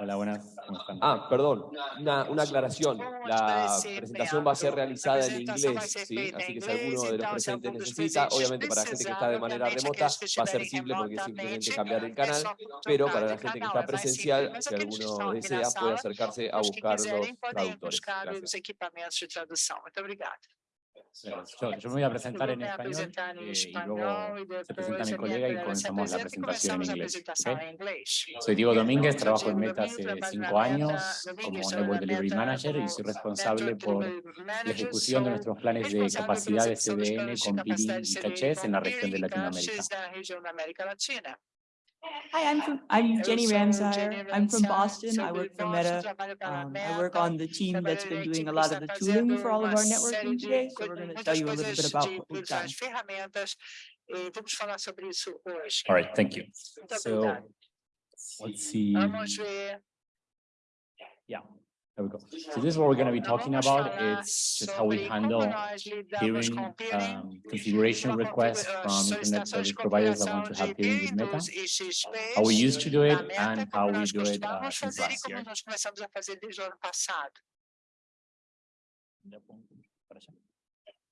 Hola, buenas. ¿Cómo están? Ah, perdón, una, una aclaración. La presentación va a ser realizada en inglés, ¿sí? Así que si alguno de los presentes necesita, obviamente para la gente que está de manera remota va a ser simple porque es simplemente cambiar el canal, pero para la gente que está presencial, si alguno desea, puede acercarse a buscar los traductores. Gracias. Yo, yo, me voy a presentar en español eh, y luego se presenta mi colega y comenzamos la presentación en inglés. ¿okay? Soy Diego Domínguez, trabajo en Meta hace cinco años como Network Delivery Manager y soy responsable por la ejecución de nuestros planes de capacidad de CDN con peeling y cachés en la región de Latinoamérica. Hi, I'm from, I'm Jenny Ramsire. I'm from Boston. I work for Meta. Um, I work on the team that's been doing a lot of the tooling for all of our networking today. So we're going to tell you a little bit about what we've done. All right, thank you. So let's see. Yeah. There we go. So this is what we're going to be talking about. It's just how we handle peering um, configuration requests from internet service providers that want to have peering with Meta, how we used to do it, and how we do it uh, since last year.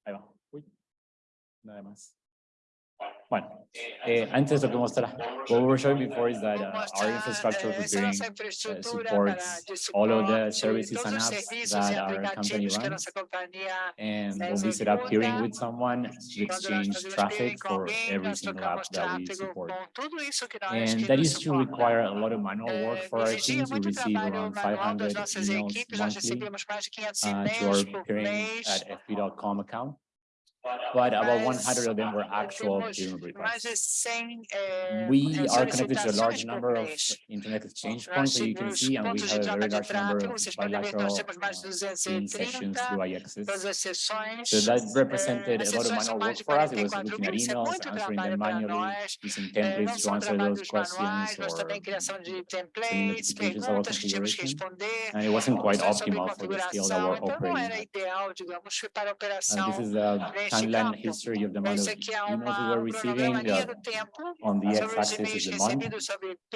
Ahí va. Uy, nada más. Bueno, eh, antes lo que mostrar, what we were showing before is that uh, our infrastructure for peering uh, supports all of the services and apps that our company runs. And when we set up peering with someone, we exchange traffic for every single app that we support. And that used to require a lot of manual work for our teams. We receive around 500 emails monthly uh, to our peering at fb.com account but about 100 of them were actual requests. We are connected to a large number of internet exchange points that you can see, and we have a very large number of bilateral uh, sessions through IXs. So that represented a lot of manual work for us. It was looking at emails, answering them manually, using templates to answer those questions, or sending notifications about configuration. And it wasn't quite optimal for the scale that we're operating at. Uh, this is the timeline history of the amount of emails we were receiving on the x-axis is the month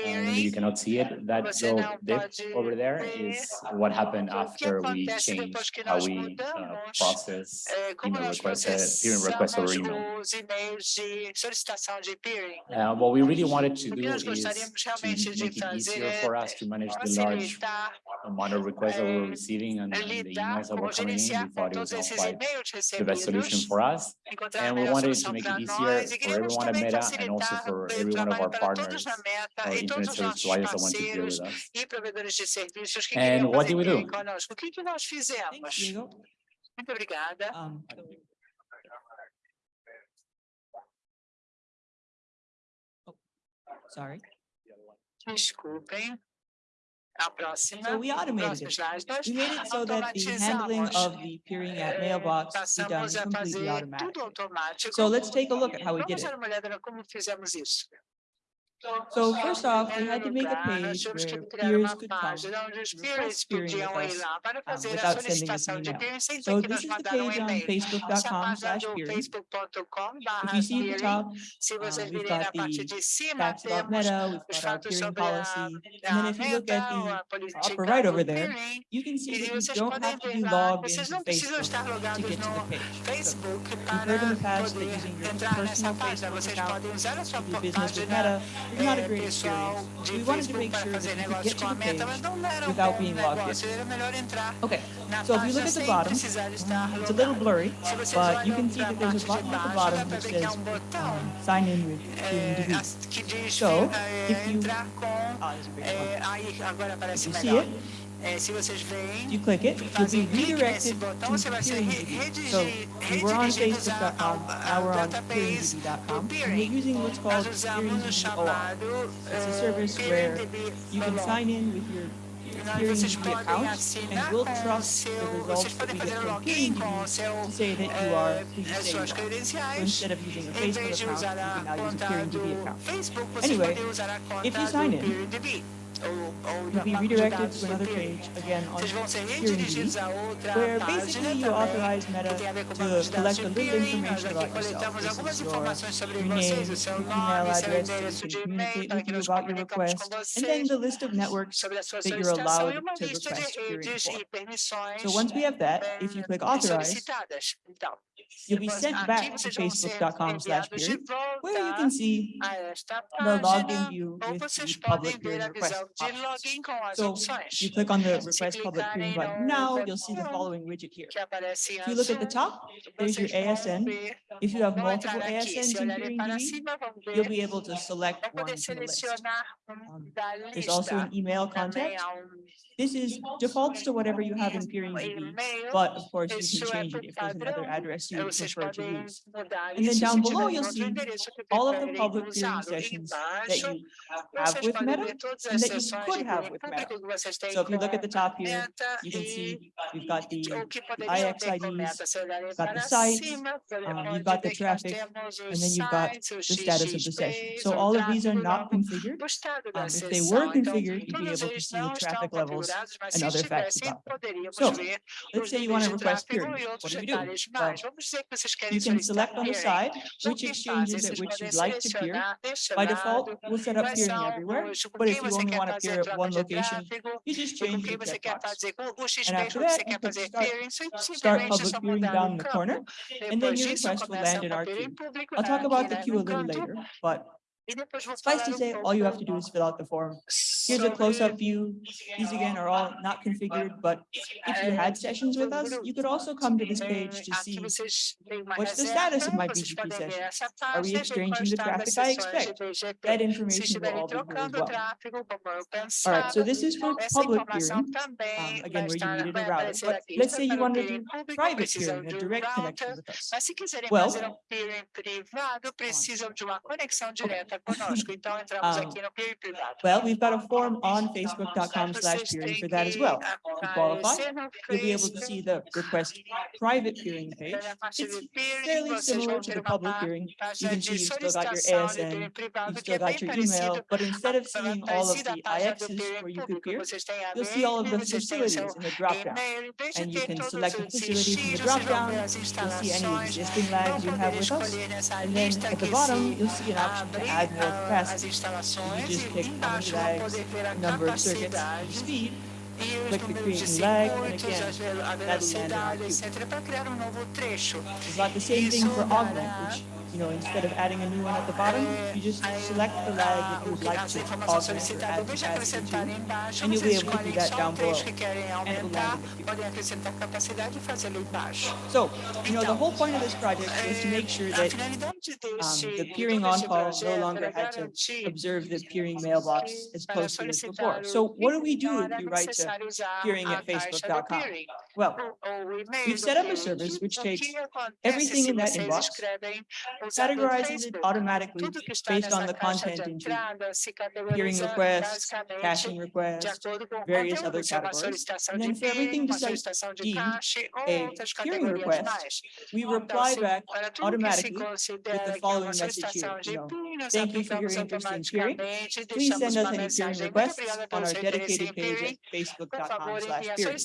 and you cannot see it. That little dip over there is what happened after we changed how we uh, process email requests peering requests over email. uh, what we really wanted to do is to make it easier for us to manage the large amount of requests that we were receiving and, and the emails that were coming in. We thought it was not quite the best solution for us and we wanted to make it easier for everyone at Meta and also for every one of our partners or internet service providers that want to deal with us. And what did we do? Muito obrigada. Um, oh, Sorry. Desculpem. A próxima. So we automated it. We made it so that the handling of the peering at mailbox be done completely automatically. So let's take a look at how we did it. So first off, we had to make a primeiro lugar, nós page where peers could come página request peering with us, lá para fazer a without sending us an email. peering sem ter So this is the um page on e-mail. Essa é a facebook.com slash do If you see at the top, uh, we've got the facts about Meta, we've got our peering policy. And then if you look at the upper right over there, you can see that you don't have to be logged into Facebook to get to the page. So We've heard in the past that using your personal. Facebook account podem usar a sua to do business with Meta is not a great experience. We wanted to make sure that you could get to the page without being logged in. Okay, so if you look at the bottom, it's a little blurry, but you can see that there's a button at the bottom há says um sign in with diz So, if you- aparece If you see it, Eh, se vocês veem, you click it, you'll be redirected botão, to você vai ser re- PeeringDB. So redigi- we were on redirigidos a- Facebook.com, ao- now we're ao on database PeeringDB.com, do and Peering. we're who you say you are. So instead of using a what's called Nós usamos o PeeringDB OR. chamado It's a You'll be redirected to another page, again on Security, where basically you authorize Meta to collect a little information about yourself. This is your, your name, your email address, so you can communicate with you about your request, and then the list of networks that you're allowed to request security for. So once we have that, if you click Authorize, You'll be sent back to facebook.com slash where you can see the login view with public peering request So you click on the request public peering button. now, you'll see the following widget here. If you look at the top, there's your ASN. If you have multiple ASNs in PeeringDB, you'll be able to select one from the list. Um, there's also an email contact. This is defaults to whatever you have in Peering DB, but of course you can change it if there's another address you prefer to use. And then down below you'll see all of the public peering sessions that you have with Meta and that you could have with Meta. So if you look at the top here, you can see you've got the, the IX IDs, um, you've got the site, um, you've got the traffic, and then you've got the status of the session. So all of these are not configured. Um, if they were configured, you'd be able to see the traffic levels outros and other facts about them. So let's say you want to request peering. What do we do? Well, you can select on the side which exchanges at which you'd like to peer. By default, we'll set up peering everywhere, but if you only want to peer at one location, you just change the checkbox. And after that, you can start, start public peering down in the corner, and then your request will land in our queue. I'll talk about the queue a little later, but Suffice to say, all you have to do is fill out the form. Here's a close-up view. These again are all not configured, but if you had sessions with us, you could also come to this page to see what's the status of my BGP session. Are we exchanging the traffic I expect? That information will all be here as well. All right, so this is for public peering, um, again, where you needed a router. But let's say you wanted to do private peering, a direct connection with us. Well, um. Well, we've got a form on facebook.com slash peering for that as well. To qualify, you'll be able to see the request private peering page. It's fairly similar to the public peering. You can see you've still got your ASN, you've still got your email, but instead of seeing all of the IXs where you could peer, you'll see all of the facilities in the drop-down, and you can select the facility from the drop-down, you'll see any existing lags you have with us, and then at the bottom, you'll see an option to add sidewalk ah, as instalações e embaixo vão poder ter a capacidade e os números de circuitos, a velocidade, etc., para criar um novo trecho. It's like the same Isso thing for. you know, instead of adding a new one at the bottom, you just select the lag that you would like to augment or add capacity to, and you'll be able to do that down below, and So, you know, the whole point of this project was to make sure that um, the peering on-call no longer had to observe the peering mailbox as posted as before. So what do we do if you write to peering at facebook.com? Well, we've set up a service which takes everything in that inbox categorizes it automatically based on the content into peering requests, caching requests, various other categories. And then for everything besides a eh, peering request, we reply back automatically with the following message here. You know, Thank you for your interest in peering. Please send us any peering requests on our dedicated page at facebook.com slash peering.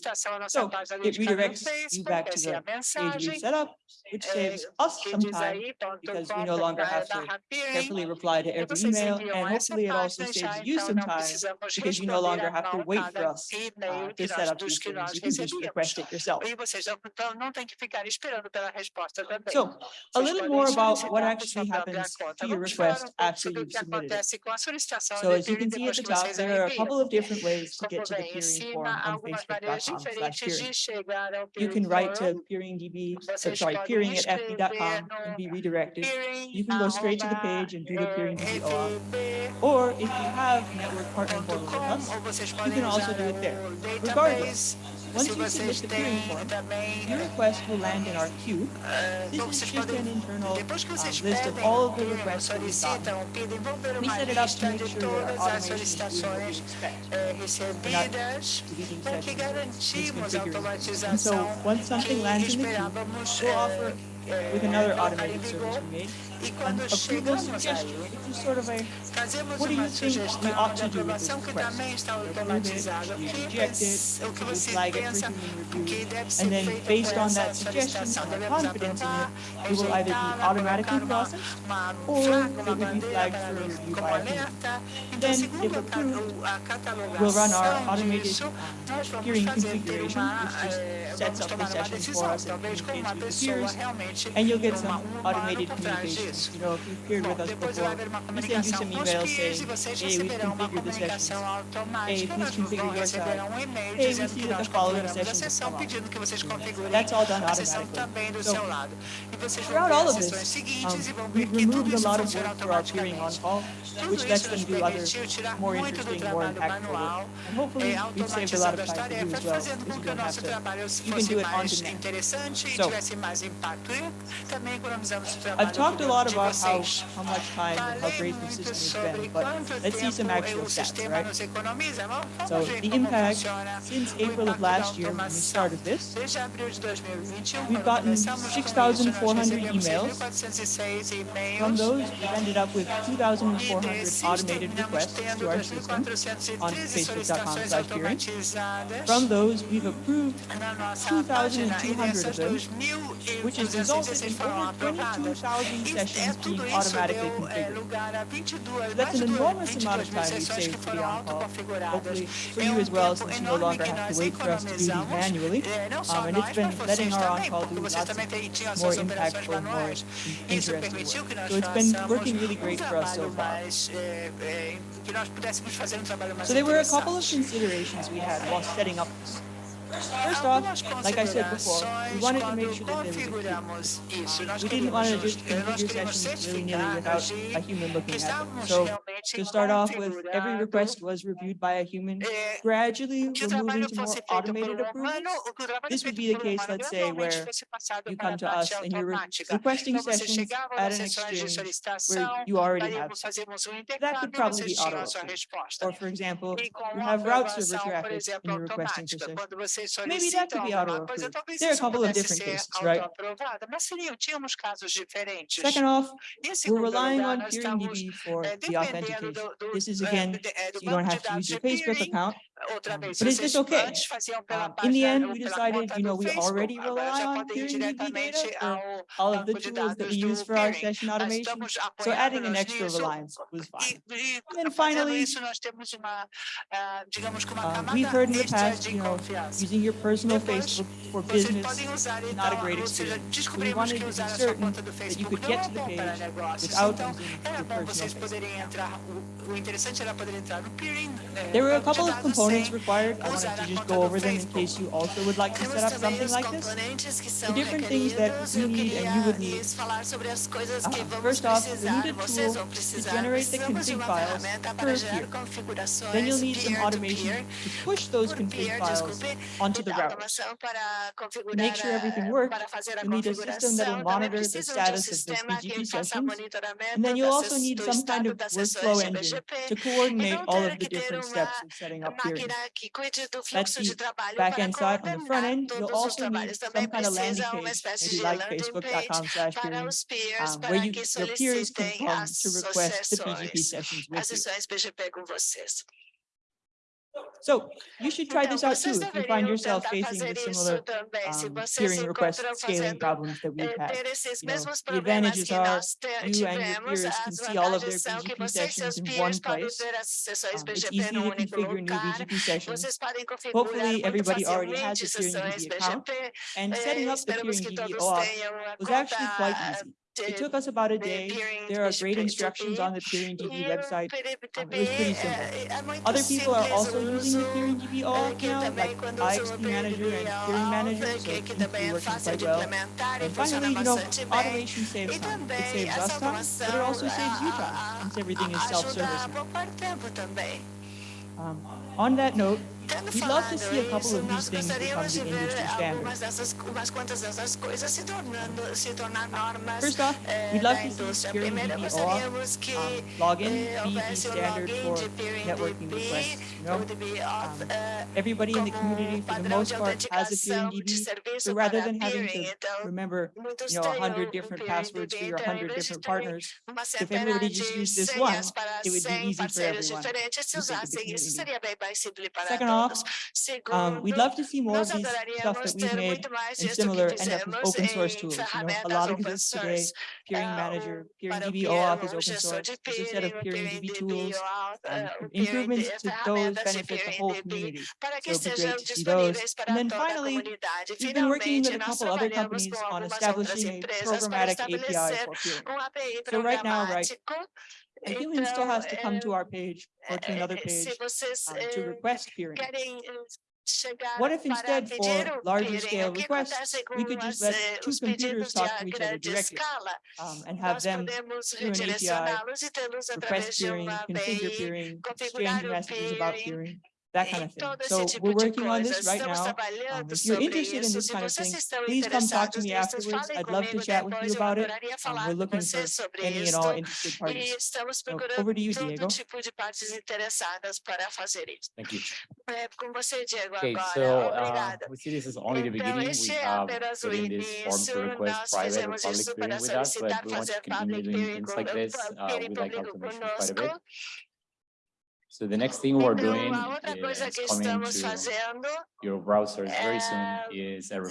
So it redirects you back to the page we set up, which saves us some time because we no longer have to carefully reply to every email, and hopefully it also saves you some time because you no longer have to wait for us uh, to set up these things. You can just request it yourself. So, a little more about what actually happens to your request after you've submitted it. So, as you can see at the top, there are a couple of different ways to get to the peering form on facebook.com. You can write to peeringdb, sorry, peering at fb.com and be redirected Peering, You can go straight to the page and do the Peering DB OAuth. Or if you have network partner portal with us, you can also do it there. Regardless, once you submit the peering form, your request will land in our queue. eh, This is just an internal uh, list of all of the requests that we've gotten. We set it up to make sure that our automation is doing what we expect. eh, recebidas, Deleting sessions, misconfiguring. And so once something lands in the queue, we'll offer eh, with another automated service we made, sort of a, what do you think we ought to do with this and then based on that suggestion or confidence in it, it will either be automatically processed or it will be flagged for review a. Then, we'll run our automated uh, peering configuration, which sets up the sessions for us and communicates the peers, and you'll get some automated communication. isso. Bom, depois vai haver uma comunicação com os peers e vocês receberão uma comunicação automática. Nós vão receber um e-mail dizendo que nós configuramos a sessão, pedindo que vocês configurem a sessão também do seu lado. E vocês vão ver as sessões seguintes e vão ver que tudo isso funciona automaticamente. Tudo isso nos permitiu tirar muito do trabalho manual, é, automatizando as tarefas, fazendo com que o nosso trabalho fosse mais interessante e tivesse mais impacto. E também economizamos o trabalho lot about how, how much time and how great the system has been, but let's see some actual stats, right? So the impact since April of last year when we started this, we've gotten 6,400 emails. From those, we've ended up with 2,400 automated requests to our system on facebook.com slash peering. From those, we've approved 2,200 of them, which has resulted in over 22,000 sessions being automatically configured. That's an enormous amount of time we saved for the on-call. Hopefully for you as well, since you no longer have to wait for us to do these manually. Um, and it's been letting our on-call do lots of more impactful, more interesting work. So it's been working really great for us so far. So there were a couple of considerations we had while setting up First off, like I said before, we wanted to make sure that there was a We didn't want to just configure sessions really nearly without a human looking at them. So to start off with, every request was reviewed by a human. Gradually, we're moving to more automated approvals. This would be the case, let's say, where you come to us and you're requesting sessions at an exchange where you already have. That could probably be auto -approved. Or, for example, you have route server traffic and you're requesting for sessions. Maybe that could be auto -approved. There are a couple of different cases, right? Second off, we're relying on PeerDB for the authentic education. This is again, you don't have to use your Facebook account. But is this okay? Ah, in the end, we decided, you know, we already rely on diretamente ao all of the tools that we use for our session automation. So adding an extra reliance was fine. And then finally, uh, we've heard in the past, you know, using your personal Facebook for business is not a great experience. So we wanted to be certain that you could get to the page without using your personal Facebook. There were a couple of components components required, I wanted to just go over them in case you also would like to set up something like this. The different things that you need and you would need. Uh, first off, you need a tool to generate the config files first. Here, Then you'll need some automation to push those config files onto the router. To make sure everything works, you need a system that will monitor the status of the BGP sessions, and then you'll also need some kind of workflow engine to coordinate all of the different steps of setting up here. que cuide do fluxo de trabalho para coordenar todos os trabalhos. Também precisa uma espécie de landing page para os peers, para que solicitem as sessões, as sessões PGP com vocês. So you should try this out too if you find yourself facing the similar um, peering request scaling problems that we've had. You know, the advantages are you and your peers can see all of their BGP sessions in one place. Um, it's easy to configure new BGP sessions. Hopefully everybody already has a PeeringDB account and setting up the PeeringDB OAuth was actually quite easy it took us about a day. There are great instructions on the PeeringDB website. Um, it was pretty simple. Other people are also using the PeeringDB OAuth now, like IXP Manager and Peering Manager, so it seems be working quite well. And finally, you know, automation saves time. It saves us time, but it also saves you time, since everything is self-service. Um, on that note, We'd love to see a couple of these things become the industry standard. First off, we'd love to see Peering DB OAuth, um, login be the standard for networking requests. You know? um, everybody in the community, for the most part, has a peering DB, so rather than having to remember you know, 100 different passwords for your 100 different partners, if everybody just used this one, it would be easy for everyone. Second off, um, we'd love to see more of these stuff that we've made and similar end up with open source tools. You know, a lot of this today, Peering Manager, PeeringDB OAuth is open source. There's a set of PeeringDB tools, and um, improvements to those benefit the whole community. So it'd be great to see those. And then finally, we've been working with a couple other companies on establishing a programmatic API for peering. So right now, right, a human still has to come to our page or to another page um, to request peering. What if instead for larger scale requests, we could just let two computers talk to each other directly um, and have them through an API, request peering, configure peering, exchange messages about peering that kind of thing. So we're working on this right now. Um, if you're interested in this kind of thing, please come talk to me afterwards. I'd love to chat with you about it. Um, we're looking for any and all interested parties. So over to you, Diego. Thank you. Okay, so uh, we see this is only the beginning. We have um, put in this form to request private or public peering with us, but we want to continue doing things like this uh, with our corporation quite a bit. So the next thing we're doing is coming to your browser very soon is a,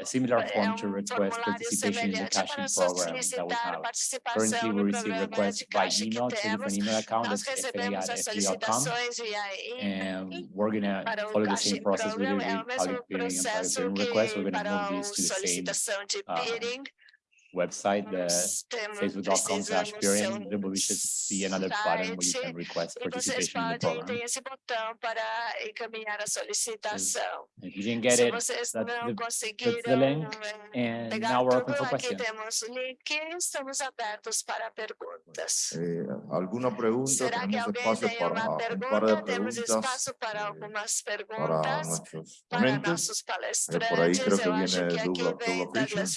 a, similar form to request participation in the caching program that we have. Currently, we receive requests by email to different email account that's fba.fb.com, and we're going to follow the same process we did with public peering and private peering requests. We're going to move these to the same uh, website, the facebook.com slash peering, there we should see another button where you can request participation in the program. If you didn't get it, that's the, that's the link, and eh, now we're open for questions. alguma pergunta? Será que alguém tem uma pergunta? Temos espaço para algumas perguntas para nossos palestrantes. Eu acho que aqui vem Douglas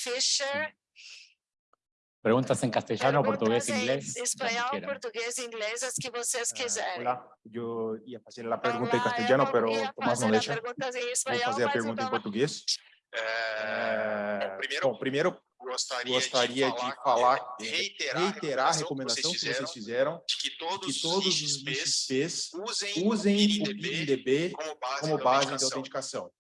Perguntas em castelhano, português, inglês. Espanhol, português, inglês, as que vocês quiserem. Ah, olá, eu ia fazer a pergunta olá, em castelhano, mas Tomás não deixa. Vou fazer a pergunta em português. É... Eh, é... Eh, primeiro, Bom, primeiro gostaria, gostaria de falar, de falar eh, reiterar, reiterar, a recomendação que vocês, fizeram, de que todos, que todos os IXPs usem, usem, o IDB como base, como base da autenticação.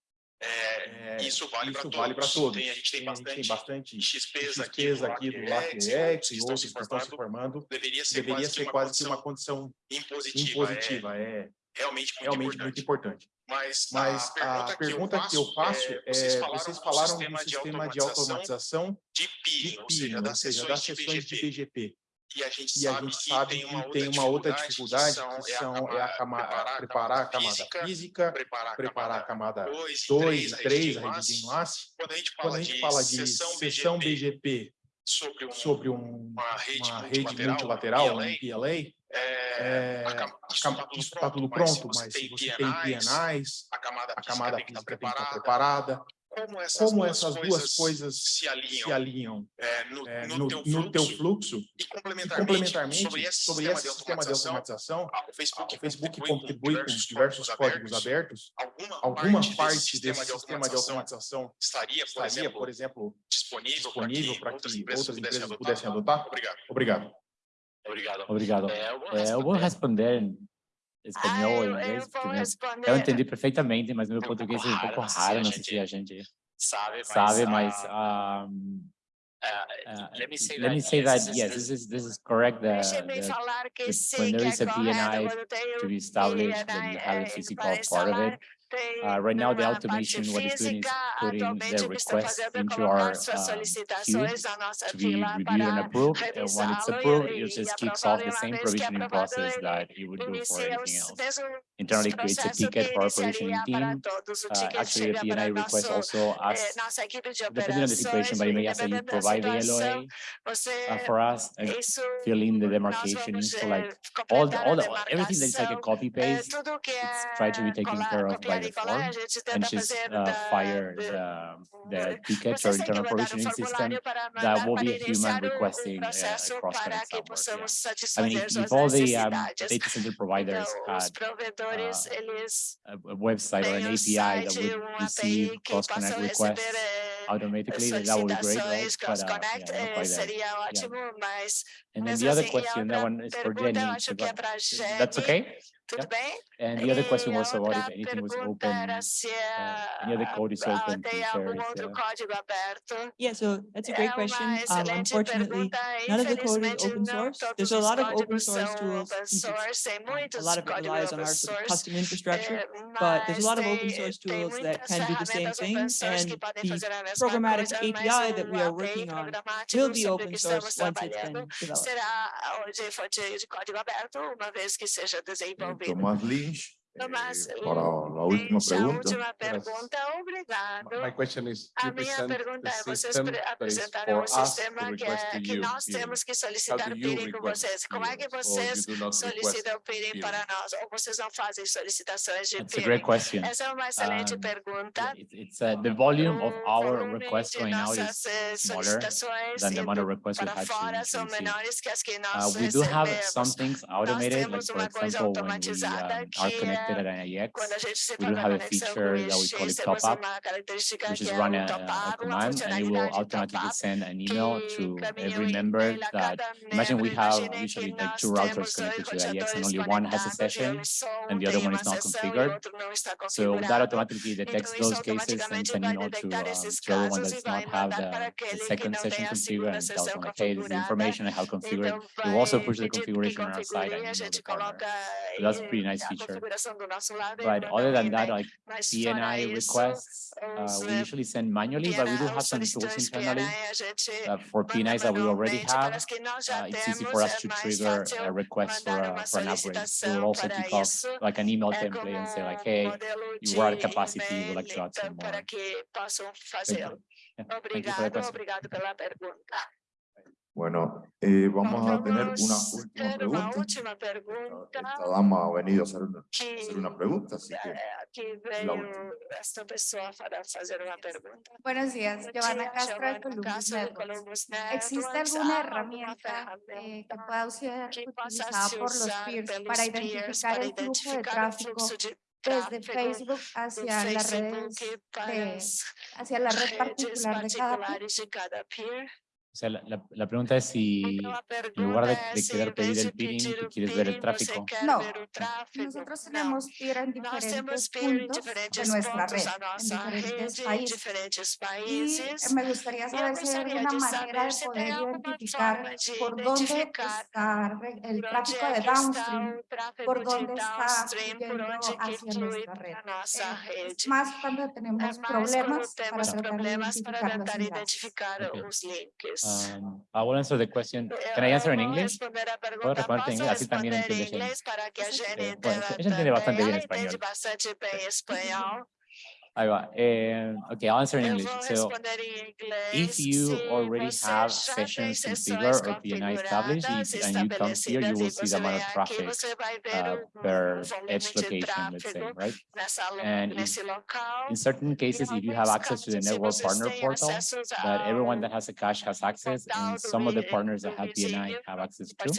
É, isso vale para vale todos. Tem, a gente tem, tem bastante, gente tem bastante XPs, XPs aqui, do aqui do e outros que estão se formando. Deveria ser deveria quase, ser que, quase uma condição impositiva. impositiva é, é realmente, muito, realmente importante. muito, importante. Mas, Mas a, pergunta a pergunta, que, eu faço, é, vocês é, falaram, vocês falaram do sistema, de, automatização de PIN, né, ou seja, das, seja, das sessões de BGP. De BGP e a gente e sabe, a gente que, sabe tem que, tem uma outra dificuldade, que, é são, é a camada, preparar a camada física, preparar a camada 2 e 3, a rede de enlace. Quando a gente fala, a gente de, fala de sessão BGP, sobre, um, sobre um, uma rede, uma rede multilateral, um PLA, é, é, a camada, isso está tudo tá pronto, mas se você tem PNIs, a camada física tem que estar preparada, como essas, como duas, essas coisas duas, coisas se alinham, se alinham é, no, é, no, no, teu fluxo, no, teu fluxo e complementarmente, e complementarmente sobre esse, sobre esse sistema, de automatização, ah, o Facebook, o Facebook contribui, com diversos, diversos códigos abertos, alguma, alguma parte, desse, sistema, de de automatização estaria, por, estaria, exemplo, por exemplo, disponível, para que, que outras empresas, outras empresas pudessem, adotar? pudessem adotar? Obrigado. Obrigado. Obrigado. É, é, eu vou responder, espanhol, ah, inglês, eu, porque né, responder. eu entendi perfeitamente, mas meu é português é um pouco né, raro, não sei se a gente sabe, mas, sabe, mas um, Uh, let me say let that, me say yes, that yes, this is this is correct the, the, when there is a BNI to be established and have a é, physical part of it Uh, right now, the automation, what it's doing is putting the request into our um, queue to be reviewed and approved. And when it's approved, it just kicks off the same provisioning process that it would do for anything else. Internally creates a ticket for our provisioning team. Uh, actually, the PNI request also asks, depending on the situation, but it may ask that you provide the LOA uh, for us, uh, and fill in the demarcation. So like all the, all the, everything that's like a copy paste, it's tried to be taken care of by form and just fazer uh, fire the, the ticket or Vocês têm que internal provisioning system that will be a human iniciar o- o requesting uh, processo across para Connect que Network. possamos Yeah. I mean, if, if all the um, data center providers had uh, a, website or an API that would receive cross-connect requests eh, automatically, that would be great, right? But uh, cross-connect, yeah, eh, quite there. seria ótimo, mas And then the other question, that one is for Jenny. eu acho que é para That's okay? Tudo bem? And the other question E a was about if anything was open, era se uh, any other code is ah, open to tem share algum this, outro uh, código aberto. Yeah, so that's a É great uma question. Um, unfortunately, none of the code is open source. There's a lot of open source tools. open since it's, source, tem um, muitos A lot of it relies on our sort of source. custom infrastructure, but there's a lot of open source tools that can do the same ferramentas thing, open source que and the fazer a mesma programmatic coisa, API that we are working on programático will be sobre o open source once it's trabalhando been developed. Thomas Tomás Lins Tomás para la última Lynch, a pregunta. última pergunta, obrigado. My question is, A you minha present pergunta the é, vocês system pre- that is apresentaram for um us to sistema que, request é, to que you nós peering. temos que How solicitar do o you peering com request vocês. Como é que peering? Or vocês you do not request solicitam o peering peering? para nós? Ou vocês não fazem solicitações de That's a great peering? question. Essa é uma excelente Um, pergunta. Yeah, It's, it's uh, the volume of O our volume requests de going out nossas, is eh, smaller solicitações than the amount of indo requests we para had to fora to são receive. menores que as que Uh, nós we do have some recebemos. things automated, like temos for uma coisa example, when we automatizada um, are que é connected at NIX, Quando a gente se we do have a feature that we call it top up, which is run o a, command and it will automatically send an email to every member that, imagine we have usually like two routers connected to the IX and only one has a session and the other one is not configured. outro não está So that automatically detects those cases and sends an email to, esses to everyone e does not have the, the second session configured and tells them, like, hey, this is the information I have configured. We will also push the configuration on our side and a email the gente partner. So that's a eh, pretty nice feature. Configuração do nosso lado But other than that, like PNI requests, uh, we eh, usually send manually, but we do have some tools internally PNI, a gente uh, for PNIs that we already have. para as que nós já Uh, it's easy for us to trigger a request for, a, for an upgrade. We will also kick off like an email template and say like, hey, you are at capacity, we would e-mail, like to add some more. que possam Thank you. Yeah, thank you for the question. Bueno, eh, vamos a tener una última pregunta. última pregunta. Esta, dama ha venido a hacer una, que, hacer una pregunta, así que... Eh, aquí esta persona para hacer una pregunta. Buenos días, Giovanna Castro de Columbus, de Columbus Networks. ¿Existe alguna ah, herramienta eh, que pueda ser utilizada por los peers para identificar el flujo de tráfico desde Facebook hacia las redes, de, hacia la red particular de cada peer? O sea, la, la, la, pregunta es si en lugar de, de querer pedir el peering, quieres ver el tráfico. No, eh, nosotros tenemos peer en diferentes puntos de nuestra red, en diferentes países. Y me gustaría saber si hay alguna manera de poder identificar por dónde está el tráfico de downstream, por dónde está fluyendo hacia nuestra red. Es más cuando tenemos problemas para tratar de identificar los links course. Um, I will answer the question. Can I answer in English? Puedo responder en inglés, así también pues, eh, entiende entiende bastante bien español. Bastante bem espanhol. Ahí va. Eh, okay, I'll answer in English. So responder em inglês. if you already have sessions configured or PNI established and you come here, you will see the amount of traffic você vai ver uh, per edge location, let's say, right? And if- In certain cases, if you have access to the network partner portal, that everyone that has a cache has access, and some of the partners that have PNI have access to,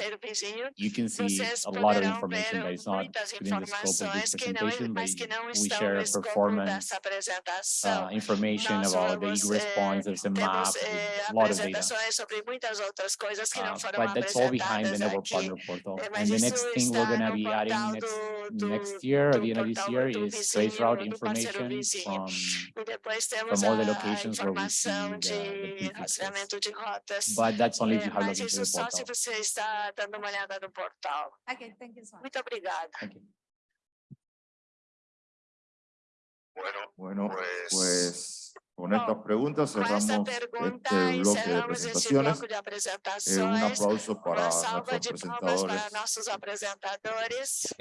you can see a lot of information that is not within the scope of this informações que não, presentation, but we share performance. Uh, information Nós about the vamos, egress eh, responses and Temos maps, eh, a lot of data. apresentações sobre muitas outras coisas que não Uh, foram But that's all behind the apresentadas network partner portal. Eh, And the next thing we're gonna be adding next, do, next year, or do the end of this year, is trace route information vizinho. from, depois temos all the a, a locations where we see informação the- the de prefixes. rastreamento de rotas. but that's only if Eh, you have Mas logged the só se portal. você está dando uma olhada no portal. Okay, thank you so much. Muito obrigada. Thank you. Bueno, bueno pues, pues con estas preguntas cerramos este bloque de presentaciones. Bloque eh, un aplauso para nuestros presentadores.